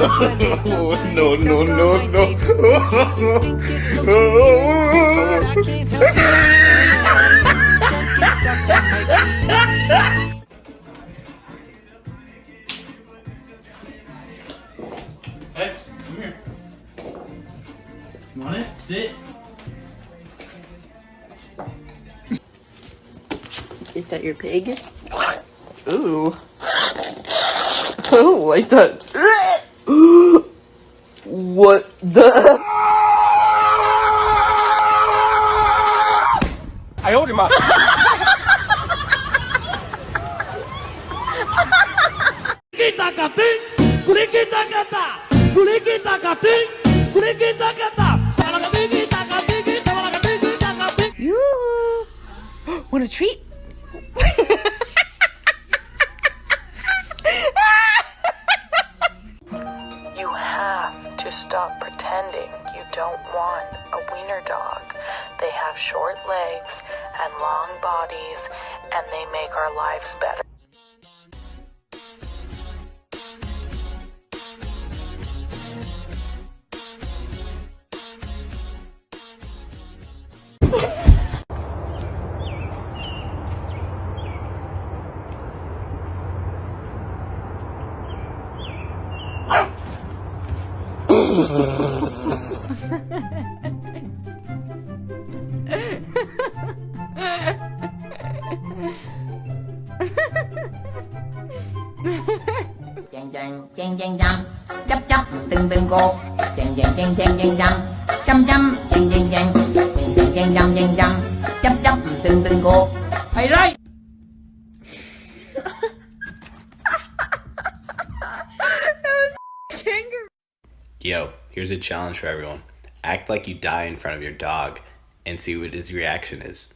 Oh, no, no, no, no. Hey, come here. You want it? Sit. Is that your pig? Ooh. Oh, like that. what the? I owed him up. Yoo! Want a treat? You have to stop pretending you don't want a wiener dog. They have short legs and long bodies, and they make our lives better. Chàng chàng chàng chàng chàng. Chấp chấp từng từng cô. Chàng chàng chàng chàng chàng chàng. Chăm chăm, chàng chàng chàng. Chàng chàng chàng chăm chàng chăm chấp chấp từng từng cô. Thầy rơi! Yo, here's a challenge for everyone. Act like you die in front of your dog and see what his reaction is.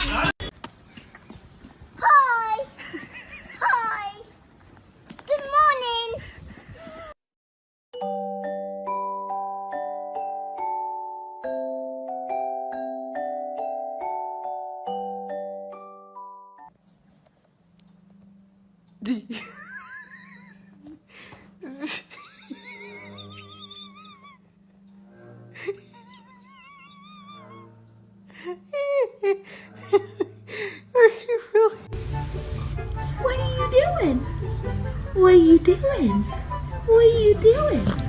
Hi! What are you doing? What are you doing? What are you doing?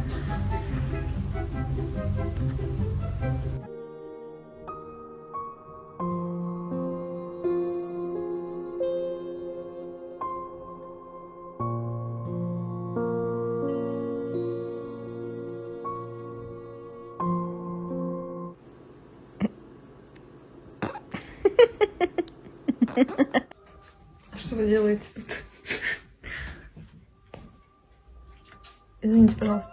А что вы делаете тут? Извините, пожалуйста.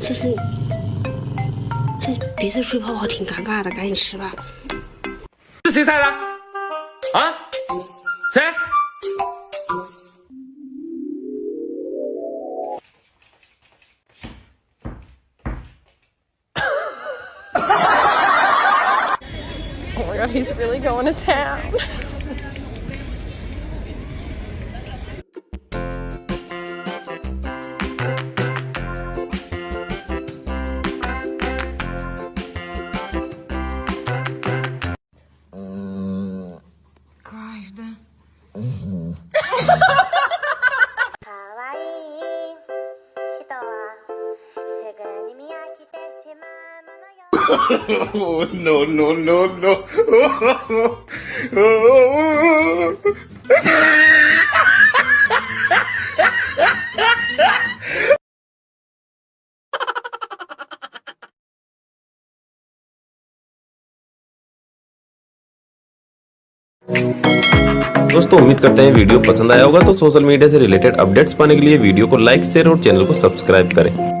Чешли. 鼻子吹泡泡挺尴尬的，赶紧吃吧。是谁菜的？啊？谁？Oh my god, he's really going to town. no, no, no, no. दोस्तों उम्मीद करते हैं video पसंद आया होगा तो social media से related updates पाने के लिए वीडियो को लाइक शेयर और चैनल को सब्सक्राइब करें